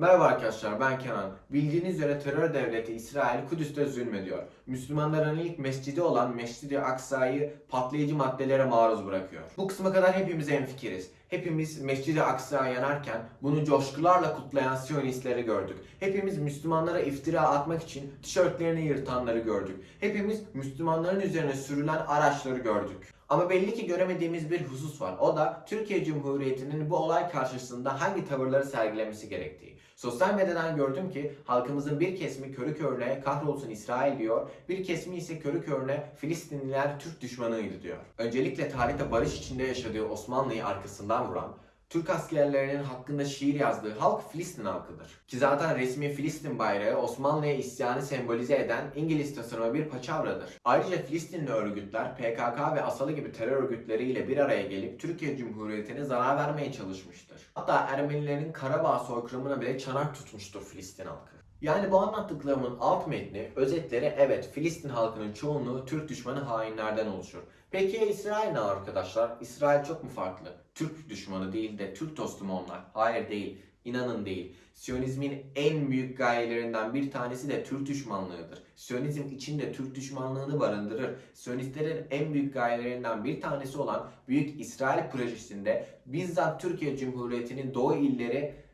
Merhaba arkadaşlar ben Kenan. Bildiğiniz üzere terör devleti İsrail Kudüs'te zulmediyor. Müslümanların ilk mescidi olan Mescid-i Aksa'yı patlayıcı maddelere maruz bırakıyor. Bu kısma kadar hepimiz hemfikiriz. Hepimiz Mescid-i Aksa yanarken bunu coşkularla kutlayan Siyonistleri gördük. Hepimiz Müslümanlara iftira atmak için tişörtlerini yırtanları gördük. Hepimiz Müslümanların üzerine sürülen araçları gördük. Ama belli ki göremediğimiz bir husus var. O da Türkiye Cumhuriyeti'nin bu olay karşısında hangi tavırları sergilemesi gerektiği. Sosyal medyadan gördüm ki halkımızın bir kesimi körü körüne kahrolsun İsrail diyor, bir kesimi ise körü körüne Filistinliler Türk düşmanıydı diyor. Öncelikle tarihte barış içinde yaşadığı Osmanlı'yı arkasından vuran, Türk askerlerinin hakkında şiir yazdığı halk Filistin halkıdır. Ki zaten resmi Filistin bayrağı Osmanlı'ya isyanı sembolize eden İngiliz tasarımı bir paçavradır. Ayrıca Filistinli örgütler PKK ve Asalı gibi terör örgütleriyle bir araya gelip Türkiye Cumhuriyeti'ne zarar vermeye çalışmıştır. Hatta Ermenilerin Karabağ soykırımına bile çanak tutmuştur Filistin halkı. Yani bu anlattıklarımın alt metni, özetleri evet Filistin halkının çoğunluğu Türk düşmanı hainlerden oluşur. Peki ya İsrail ne arkadaşlar? İsrail çok mu farklı? Türk düşmanı değil de Türk dostu mu onlar? Hayır değil. İnanın değil. Siyonizmin en büyük gayelerinden bir tanesi de Türk düşmanlığıdır. Siyonizm içinde Türk düşmanlığını barındırır. Siyonistlerin en büyük gayelerinden bir tanesi olan Büyük İsrail projesinde bizzat Türkiye Cumhuriyeti'nin doğu illeri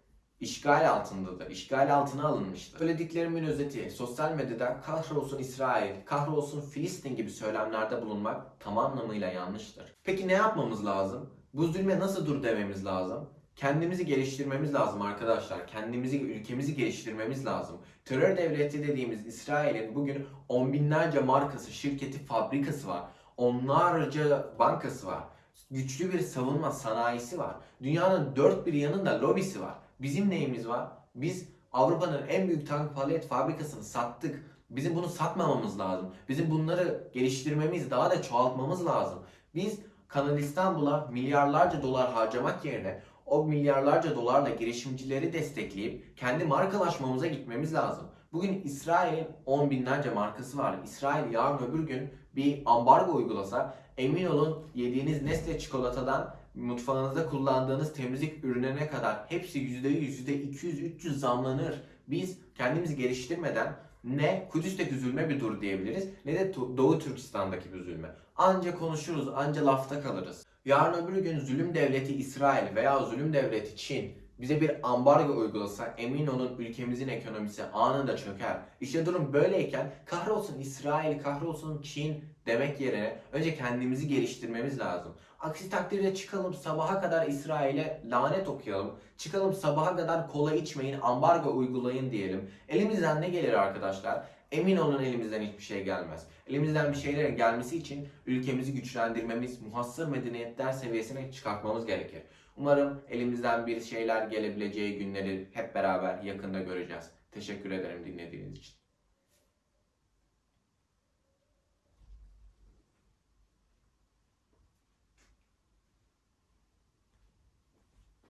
işgal altındadır. İşgal altına alınmıştır. Söylediklerimin özeti sosyal medyada kahrolsun İsrail, kahrolsun Filistin gibi söylemlerde bulunmak tam anlamıyla yanlıştır. Peki ne yapmamız lazım? Bu zulme nasıl dur dememiz lazım? Kendimizi geliştirmemiz lazım arkadaşlar. Kendimizi, ülkemizi geliştirmemiz lazım. Terör devleti dediğimiz İsrail'in bugün on binlerce markası, şirketi, fabrikası var. Onlarca bankası var. Güçlü bir savunma sanayisi var. Dünyanın dört bir yanında lobisi var. Bizim neyimiz var? Biz Avrupa'nın en büyük tank palet fabrikasını sattık. Bizim bunu satmamamız lazım. Bizim bunları geliştirmemiz, daha da çoğaltmamız lazım. Biz Kanal İstanbul'a milyarlarca dolar harcamak yerine o milyarlarca dolarla girişimcileri destekleyip kendi markalaşmamıza gitmemiz lazım. Bugün İsrail'in on binlerce markası var. İsrail yarın öbür gün bir ambargo uygulasa emin olun yediğiniz Nestle çikolatadan mutfağınızda kullandığınız temizlik ürünlerine kadar hepsi %100, %200, %300 zamlanır. Biz kendimizi geliştirmeden ne Kudüs'teki zulme bir dur diyebiliriz ne de Doğu Türkistan'daki bir zulme. Anca konuşuruz, anca lafta kalırız. Yarın öbür gün zulüm devleti İsrail veya zulüm devleti Çin bize bir ambargo uygulasa emin olun ülkemizin ekonomisi anında çöker. İşte durum böyleyken kahrolsun İsrail, kahrolsun Çin demek yerine önce kendimizi geliştirmemiz lazım. Aksi takdirde çıkalım sabaha kadar İsrail'e lanet okuyalım. Çıkalım sabaha kadar kola içmeyin, ambargo uygulayın diyelim. Elimizden ne gelir arkadaşlar? Emin olun elimizden hiçbir şey gelmez. Elimizden bir şeylerin gelmesi için ülkemizi güçlendirmemiz, muhassır medeniyetler seviyesine çıkartmamız gerekir. Umarım elimizden bir şeyler gelebileceği günleri hep beraber yakında göreceğiz. Teşekkür ederim dinlediğiniz için.